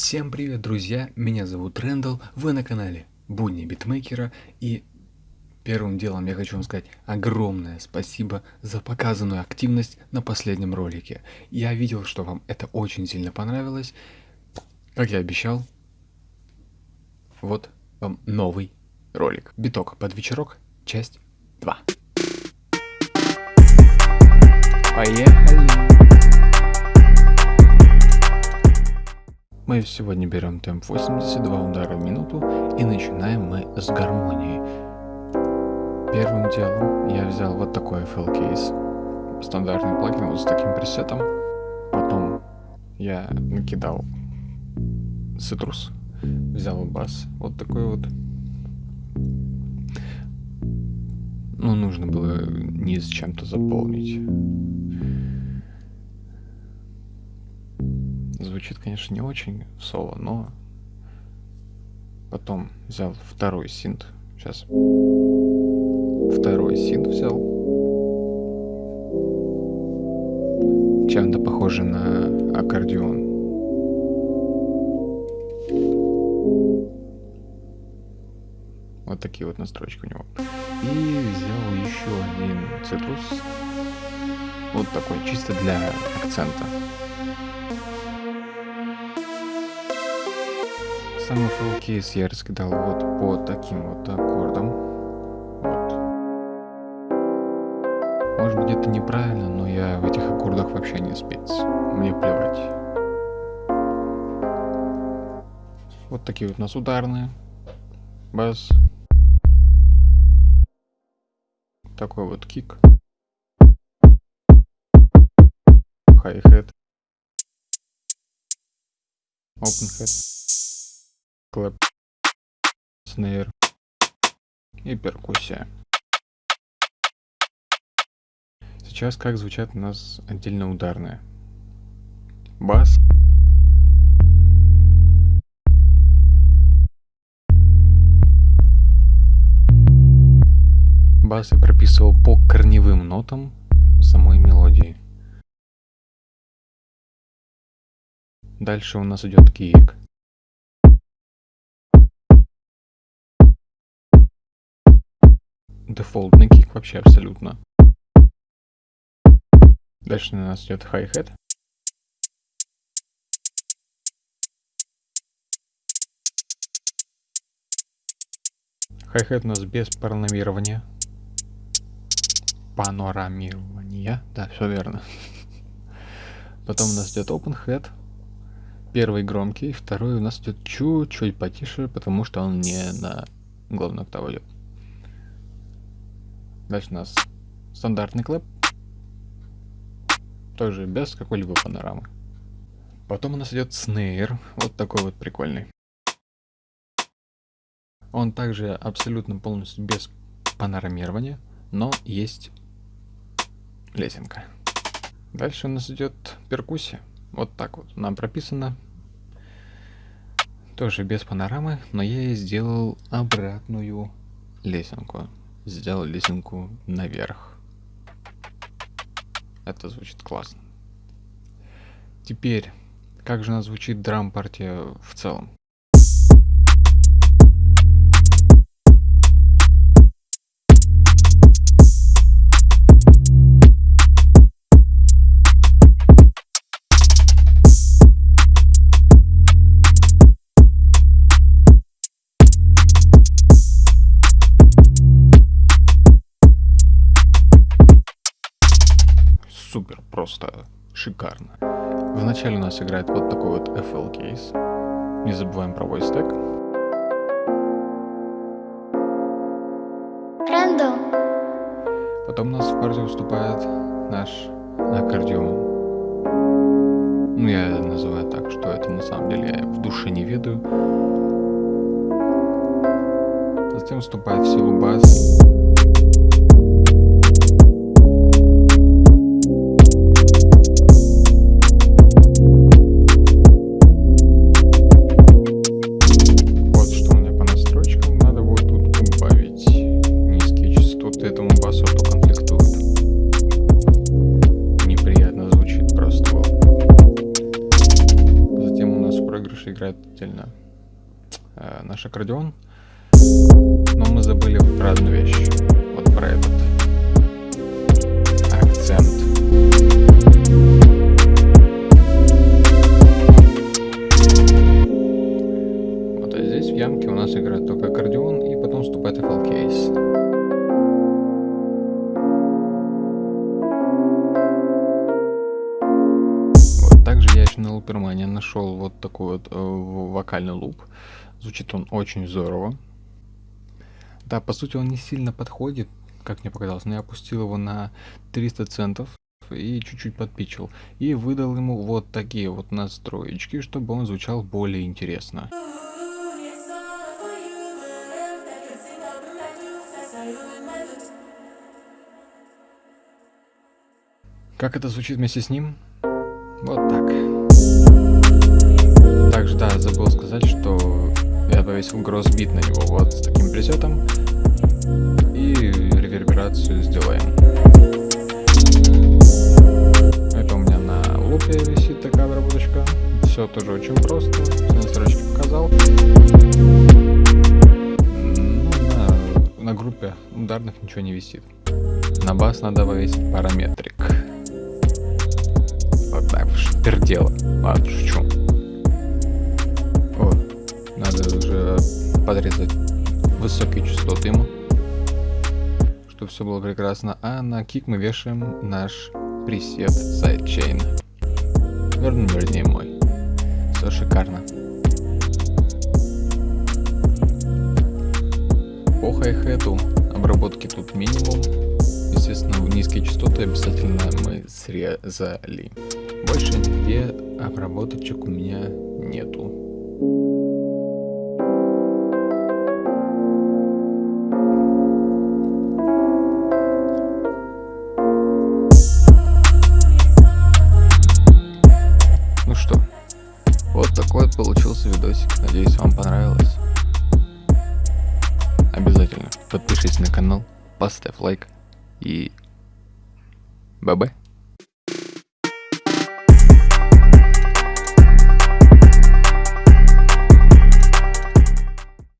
Всем привет, друзья! Меня зовут Рэндалл, вы на канале Будни Битмейкера и первым делом я хочу вам сказать огромное спасибо за показанную активность на последнем ролике. Я видел, что вам это очень сильно понравилось. Как я обещал, вот вам новый ролик. Биток под вечерок, часть 2. Поехали! Мы сегодня берем темп 82 удара в минуту и начинаем мы с гармонии. Первым делом я взял вот такой FL кейс, стандартный плагин вот с таким пресетом. Потом я накидал цитрус, взял бас, вот такой вот. Ну, нужно было низ чем-то заполнить. Звучит, конечно, не очень соло, но потом взял второй синт. Сейчас. Второй синт взял. Чем-то похоже на аккордеон. Вот такие вот настройки у него. И взял еще один цитрус. Вот такой, чисто для акцента. Сам FL кейс я раскидал вот по таким вот аккордам. Вот. Может быть это неправильно, но я в этих аккордах вообще не спец. Мне плевать. Вот такие вот у нас ударные. Бас. Такой вот кик. Хай-хет. Open head клэп, снейр и перкуссия. Сейчас как звучат у нас отдельно ударные. Бас. Бас я прописывал по корневым нотам самой мелодии. Дальше у нас идет киек. Дефолтный кик вообще абсолютно. Дальше у нас идет хай-хет. Хай-хет у нас без панорамирования. Панорамирования, да, все верно. Потом у нас идет open head. Первый громкий, второй у нас идет чуть-чуть потише, потому что он не на главную октаву идет. Дальше у нас стандартный клэп. Тоже без какой-либо панорамы. Потом у нас идет снейр. Вот такой вот прикольный. Он также абсолютно полностью без панорамирования, но есть лесенка. Дальше у нас идет перкуссия. Вот так вот нам прописано. Тоже без панорамы, но я ей сделал обратную лесенку сделал лесенку наверх. Это звучит классно. Теперь, как же у нас звучит драм-партия в целом? Шикарно. Вначале у нас играет вот такой вот FL кейс. Не забываем про voice tag. Рандом. Потом у нас в партию выступает наш аккордеон. Ну, я называю так, что это на самом деле я в душе не ведаю. Затем вступает в силу бас. Клавиши играет отдельно э, наш аккордеон. Но мы забыли про одну вещь. Вот про этот акцент. На Лупермане нашел вот такой вот э, вокальный луп. Звучит он очень здорово. Да, по сути он не сильно подходит, как мне показалось, но я опустил его на 300 центов и чуть-чуть подпичил. И выдал ему вот такие вот настроечки, чтобы он звучал более интересно. Как это звучит вместе с ним? Вот так. Да, забыл сказать, что я повесил гроссбит на него вот с таким пресетом. И реверберацию сделаем. Это у меня на лупе висит такая обработочка. Все тоже очень просто. Все настройки показал. Ну, на, на группе ударных ничего не висит. На бас надо повесить параметрик так пердело. Ладно, шучу. Подрезать высокие частоты ему, чтобы все было прекрасно. А на кик мы вешаем наш пресет sidechain. Верну, вернее мой. Все шикарно. По хай-хету обработки тут минимум. Естественно, низкие частоты обязательно мы срезали. Больше нигде обработочек у меня нету. Видосик. Надеюсь, вам понравилось. Обязательно подпишись на канал, поставь лайк и... Бабе.